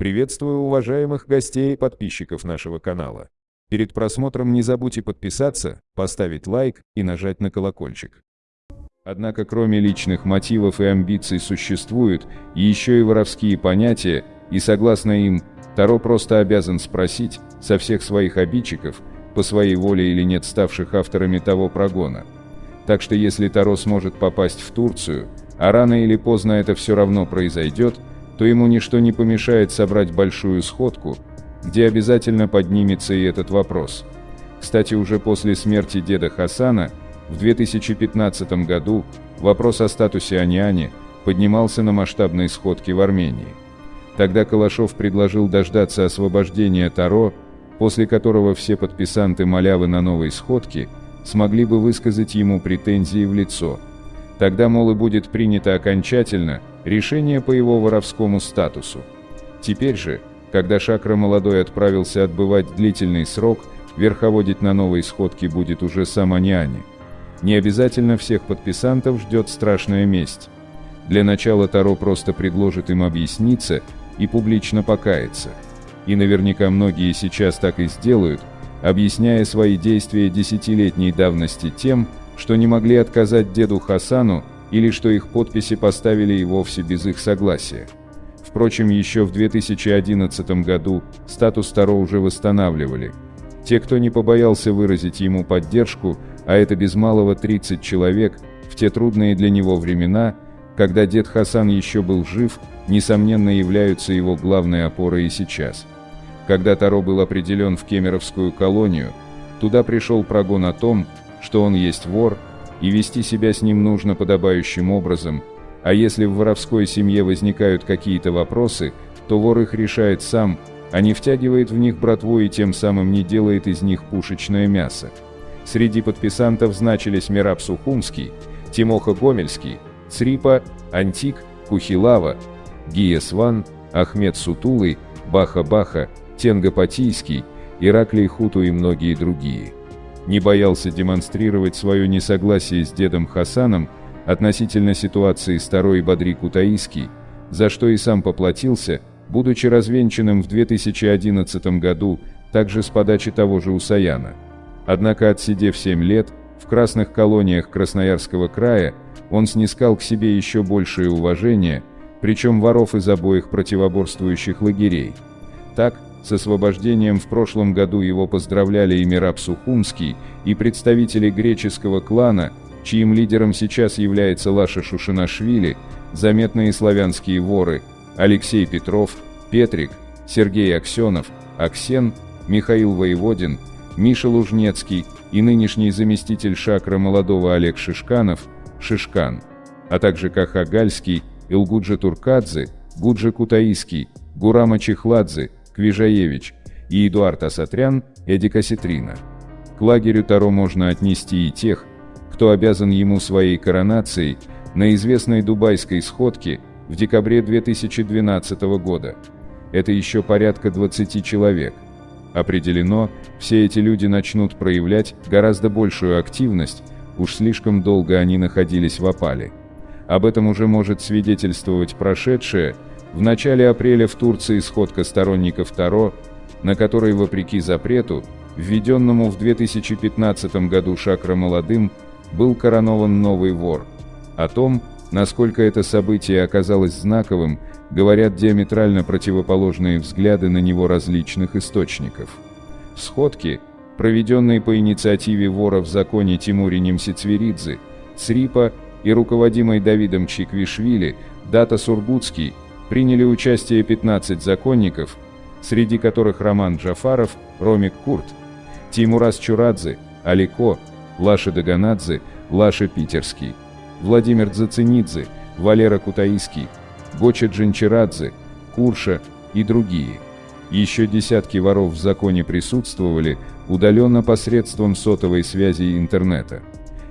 Приветствую уважаемых гостей и подписчиков нашего канала. Перед просмотром не забудьте подписаться, поставить лайк и нажать на колокольчик. Однако кроме личных мотивов и амбиций существуют еще и воровские понятия, и согласно им, Таро просто обязан спросить со всех своих обидчиков, по своей воле или нет ставших авторами того прогона. Так что если Таро сможет попасть в Турцию, а рано или поздно это все равно произойдет, то ему ничто не помешает собрать большую сходку, где обязательно поднимется и этот вопрос. Кстати, уже после смерти деда Хасана, в 2015 году, вопрос о статусе Аниани поднимался на масштабной сходке в Армении. Тогда Калашов предложил дождаться освобождения Таро, после которого все подписанты малявы на новой сходке смогли бы высказать ему претензии в лицо. Тогда, мол, и будет принято окончательно решение по его воровскому статусу. Теперь же, когда Шакра молодой отправился отбывать длительный срок, верховодить на новой сходке будет уже сам Аниани. Не обязательно всех подписантов ждет страшная месть. Для начала Таро просто предложит им объясниться и публично покаяться. И наверняка многие сейчас так и сделают, объясняя свои действия десятилетней давности тем, что не могли отказать деду Хасану или что их подписи поставили и вовсе без их согласия. Впрочем, еще в 2011 году статус Таро уже восстанавливали. Те, кто не побоялся выразить ему поддержку, а это без малого 30 человек, в те трудные для него времена, когда дед Хасан еще был жив, несомненно являются его главной опорой и сейчас. Когда Таро был определен в Кемеровскую колонию, туда пришел прогон о том, что он есть вор, и вести себя с ним нужно подобающим образом, а если в воровской семье возникают какие-то вопросы, то вор их решает сам, а не втягивает в них братву и тем самым не делает из них пушечное мясо. Среди подписантов значились Мираб Сухумский, Тимоха Гомельский, Црипа, Антик, Кухилава, Гия Сван, Ахмед Сутулый, Баха-Баха, Тенга Патийский, Ираклий Хуту и многие другие. Не боялся демонстрировать свое несогласие с дедом Хасаном относительно ситуации старой Бадри Кутаиский, за что и сам поплатился, будучи развенчанным в 2011 году, также с подачи того же Усаяна. Однако отсидев 7 лет, в красных колониях Красноярского края, он снискал к себе еще большее уважение, причем воров из обоих противоборствующих лагерей. Так, с освобождением в прошлом году его поздравляли и Мираб Сухумский, и представители греческого клана, чьим лидером сейчас является Лаша Шушинашвили, заметные славянские воры Алексей Петров, Петрик, Сергей Аксенов, Аксен, Михаил Воеводин, Миша Лужнецкий и нынешний заместитель Шакра молодого Олег Шишканов, Шишкан, а также Каха Гальский, Илгуджа Туркадзе, Гуджа Кутаиский, Гурама Чехладзе, Квижаевич и Эдуард Асатрян, Эдика Ситрина. К лагерю Таро можно отнести и тех, кто обязан ему своей коронацией на известной дубайской сходке в декабре 2012 года. Это еще порядка 20 человек. Определено, все эти люди начнут проявлять гораздо большую активность, уж слишком долго они находились в опале. Об этом уже может свидетельствовать прошедшее, в начале апреля в Турции сходка сторонников Таро, на которой, вопреки запрету, введенному в 2015 году Шакра Молодым, был коронован новый вор. О том, насколько это событие оказалось знаковым, говорят диаметрально противоположные взгляды на него различных источников. В сходке, проведенной по инициативе вора в законе Тимури Немсицверидзе, Црипа и руководимой Давидом Чиквишвили, Дата Сургутский, приняли участие 15 законников, среди которых Роман Джафаров, Ромик Курт, Тимурас Чурадзе, Алико, Лаша Даганадзе, Лаша Питерский, Владимир Дзацинидзе, Валера Кутаиский, Гоча Джинчерадзе, Курша и другие. Еще десятки воров в законе присутствовали удаленно посредством сотовой связи и интернета.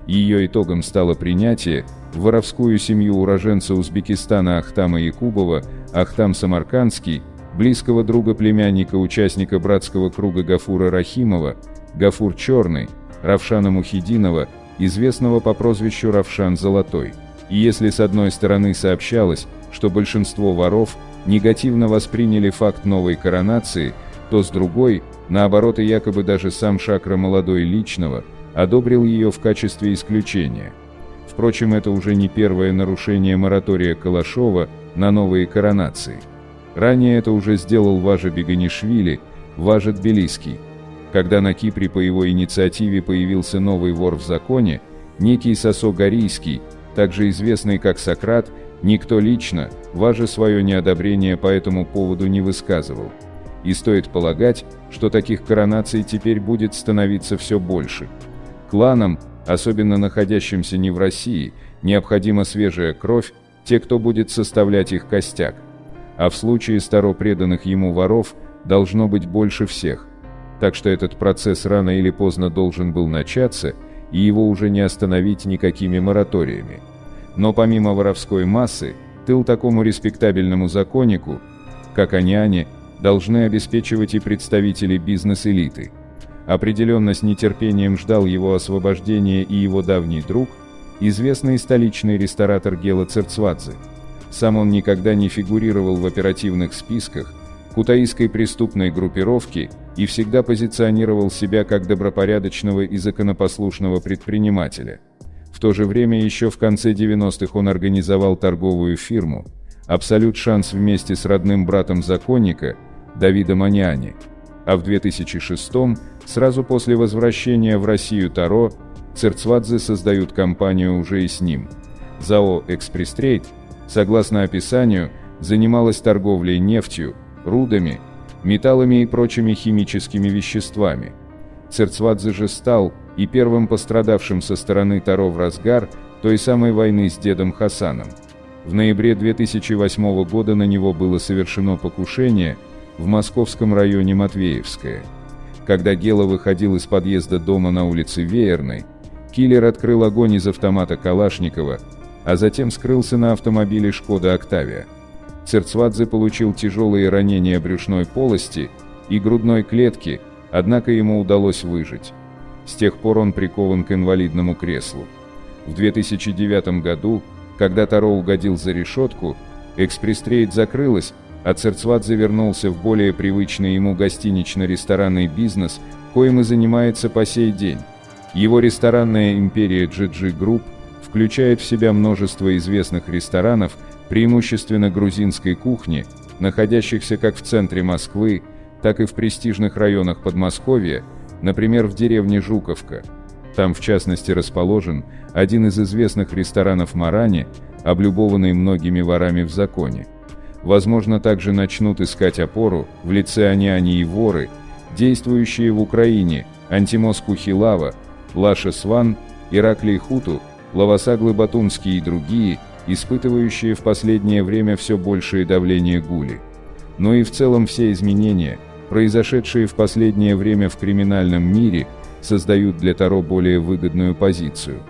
Ее итогом стало принятие в воровскую семью уроженца Узбекистана Ахтама Якубова, Ахтам Самаркандский, близкого друга племянника участника братского круга Гафура Рахимова, Гафур Черный, Равшана Мухидинова, известного по прозвищу Равшан Золотой. И если с одной стороны сообщалось, что большинство воров негативно восприняли факт новой коронации, то с другой, наоборот и якобы даже сам Шакра молодой личного, одобрил ее в качестве исключения. Впрочем, это уже не первое нарушение моратория Калашова на новые коронации. Ранее это уже сделал Важа Беганишвили, Важа Тбилисский. Когда на Кипре по его инициативе появился новый вор в законе, некий Сосо Горийский, также известный как Сократ, никто лично, Важа свое неодобрение по этому поводу не высказывал. И стоит полагать, что таких коронаций теперь будет становиться все больше. Кланам, особенно находящимся не в России, необходима свежая кровь, те, кто будет составлять их костяк. А в случае старо преданных ему воров, должно быть больше всех. Так что этот процесс рано или поздно должен был начаться, и его уже не остановить никакими мораториями. Но помимо воровской массы, тыл такому респектабельному законнику, как Аняне, должны обеспечивать и представители бизнес-элиты. Определенно с нетерпением ждал его освобождения и его давний друг, известный столичный ресторатор Гела Церцвадзе. Сам он никогда не фигурировал в оперативных списках кутаисской преступной группировки и всегда позиционировал себя как добропорядочного и законопослушного предпринимателя. В то же время еще в конце 90-х он организовал торговую фирму «Абсолют Шанс» вместе с родным братом законника Давидом Аняни, а в 2006 сразу после возвращения в Россию Таро, Церцвадзе создают компанию уже и с ним. ЗАО «Экспресс-трейд», согласно описанию, занималась торговлей нефтью, рудами, металлами и прочими химическими веществами. Церцвадзе же стал и первым пострадавшим со стороны Таро в разгар той самой войны с дедом Хасаном. В ноябре 2008 года на него было совершено покушение в московском районе Матвеевское. Когда Гела выходил из подъезда дома на улице Веерной, киллер открыл огонь из автомата Калашникова, а затем скрылся на автомобиле «Шкода Октавия». Церцвадзе получил тяжелые ранения брюшной полости и грудной клетки, однако ему удалось выжить. С тех пор он прикован к инвалидному креслу. В 2009 году, когда Таро угодил за решетку, экспресс-трейд закрылась, а Церцвадзе вернулся в более привычный ему гостинично-ресторанный бизнес, коим и занимается по сей день. Его ресторанная империя GG Group включает в себя множество известных ресторанов, преимущественно грузинской кухни, находящихся как в центре Москвы, так и в престижных районах Подмосковья, например, в деревне Жуковка. Там, в частности, расположен один из известных ресторанов Марани, облюбованный многими ворами в законе. Возможно, также начнут искать опору в лице Аняни и воры, действующие в Украине, Антимос Кухилава, Лаша Сван, Ираклий Хуту, Лавасаглы Батунский и другие, испытывающие в последнее время все большее давление гули. Но и в целом все изменения, произошедшие в последнее время в криминальном мире, создают для Таро более выгодную позицию.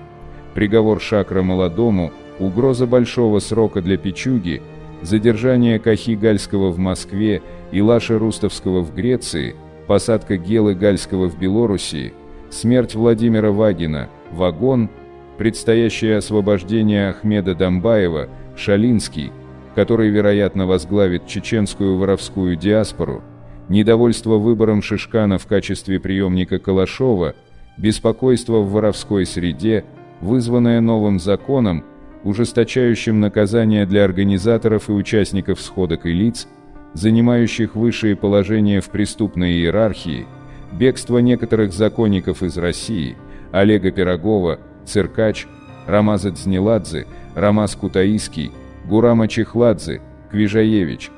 Приговор Шакра молодому, угроза большого срока для Пичуги, задержание Кахи Гальского в Москве и Лаши Рустовского в Греции, посадка Гелы Гальского в Белоруссии, смерть Владимира Вагина, вагон – предстоящее освобождение Ахмеда Дамбаева, Шалинский, который, вероятно, возглавит чеченскую воровскую диаспору, недовольство выбором Шишкана в качестве преемника Калашова, беспокойство в воровской среде, вызванное новым законом, ужесточающим наказания для организаторов и участников сходок и лиц, занимающих высшие положения в преступной иерархии, бегство некоторых законников из России, Олега Пирогова, Циркач, Рамаза Дзнеладзе, Рамаз Кутаиский, Гурама Чехладзе, Квижаевич,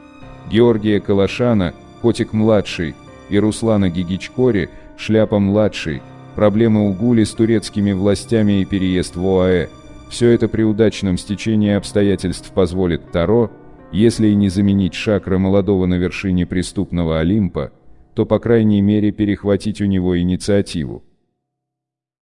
Георгия Калашана, Котик-младший и Руслана Гигичкори, Шляпа-младший, проблемы у Гули с турецкими властями и переезд в ОАЭ. Все это при удачном стечении обстоятельств позволит Таро, если и не заменить шакра молодого на вершине преступного Олимпа, то по крайней мере перехватить у него инициативу.